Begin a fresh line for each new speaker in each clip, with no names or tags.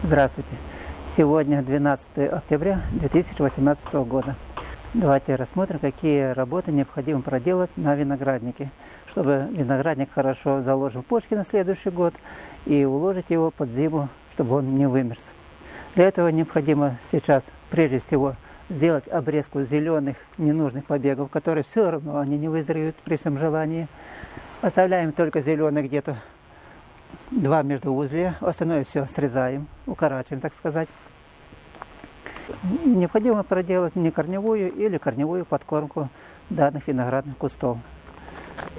Здравствуйте! Сегодня 12 октября 2018 года. Давайте рассмотрим, какие работы необходимо проделать на винограднике, чтобы виноградник хорошо заложил почки на следующий год и уложить его под зиму, чтобы он не вымерз. Для этого необходимо сейчас прежде всего сделать обрезку зеленых ненужных побегов, которые все равно они не вызреют при всем желании. Оставляем только зеленые где-то два междуузлия, остальное все срезаем, укорачиваем, так сказать. Необходимо проделать не корневую или корневую подкормку данных виноградных кустов.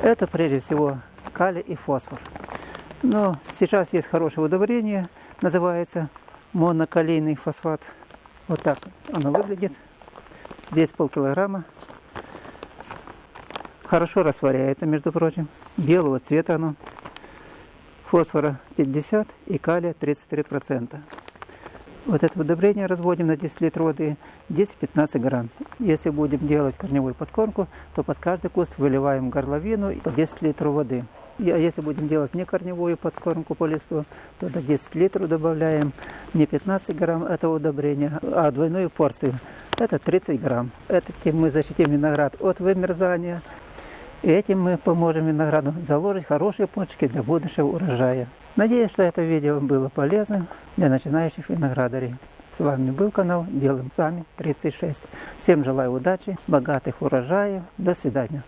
Это прежде всего калий и фосфор. Но сейчас есть хорошее удобрение, называется монокалийный фосфат. Вот так оно выглядит. Здесь полкилограмма. Хорошо растворяется, между прочим. Белого цвета оно фосфора 50 и калия 33%. Вот это удобрение разводим на 10 литров воды 10-15 грамм. Если будем делать корневую подкормку, то под каждый куст выливаем горловину по 10 литров воды. А если будем делать не корневую подкормку по листу, то до 10 литров добавляем не 15 грамм этого удобрения, а двойную порцию. Это 30 грамм. Этим мы защитим виноград от вымерзания, и этим мы поможем винограду заложить хорошие почки для будущего урожая. Надеюсь, что это видео было полезным для начинающих виноградарей. С вами был канал Делаем Сами 36. Всем желаю удачи, богатых урожаев. До свидания.